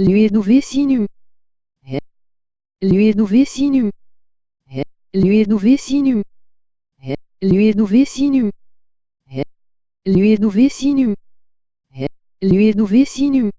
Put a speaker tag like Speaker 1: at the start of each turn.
Speaker 1: lui est douvé sinu. Eh. Lui est douvé sinu. Eh. Lui est douvé sinu. Eh. Lui est douvé sinu. Lui est douvé sinu. Lui est sinu.